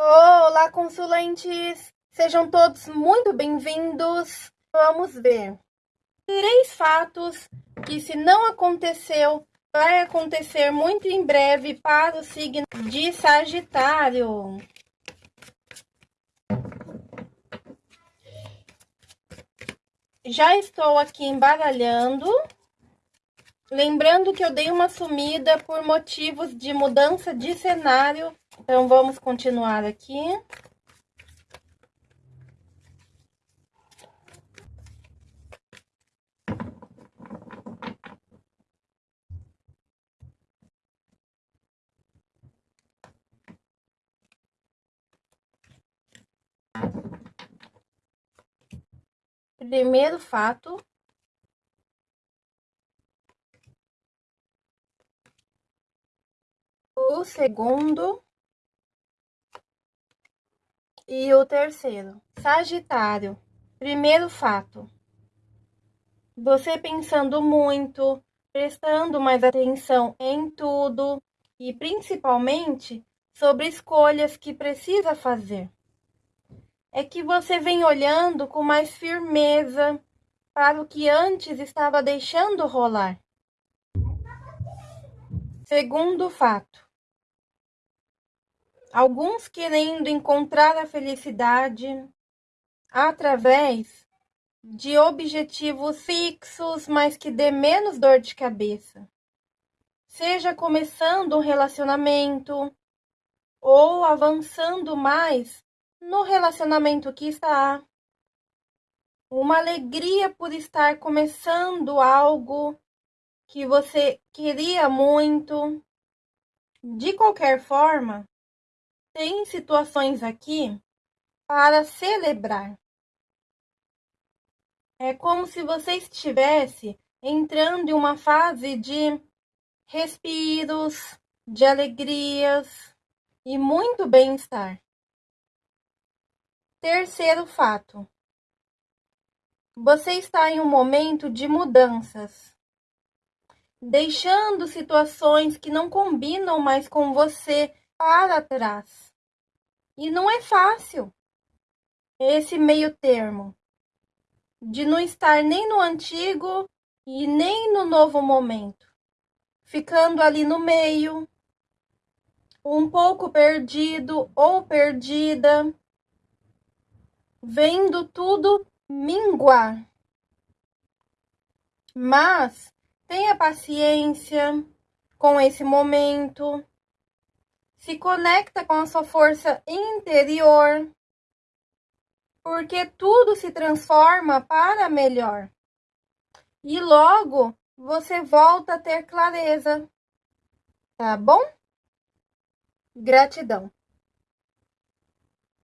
Olá, consulentes! Sejam todos muito bem-vindos. Vamos ver três fatos que, se não aconteceu, vai acontecer muito em breve para o signo de Sagitário. Já estou aqui embaralhando. Lembrando que eu dei uma sumida por motivos de mudança de cenário. Então, vamos continuar aqui. Primeiro fato, o segundo e o terceiro. Sagitário, primeiro fato. Você pensando muito, prestando mais atenção em tudo e principalmente sobre escolhas que precisa fazer. É que você vem olhando com mais firmeza para o que antes estava deixando rolar. Segundo fato, alguns querendo encontrar a felicidade através de objetivos fixos, mas que dê menos dor de cabeça. Seja começando um relacionamento ou avançando mais no relacionamento que está. Uma alegria por estar começando algo que você queria muito. De qualquer forma, tem situações aqui para celebrar. É como se você estivesse entrando em uma fase de respiros, de alegrias e muito bem-estar. Terceiro fato. Você está em um momento de mudanças, deixando situações que não combinam mais com você para trás. E não é fácil esse meio termo de não estar nem no antigo e nem no novo momento, ficando ali no meio, um pouco perdido ou perdida, vendo tudo minguar. Mas tenha paciência com esse momento se conecta com a sua força interior, porque tudo se transforma para melhor. E logo você volta a ter clareza. Tá bom? Gratidão.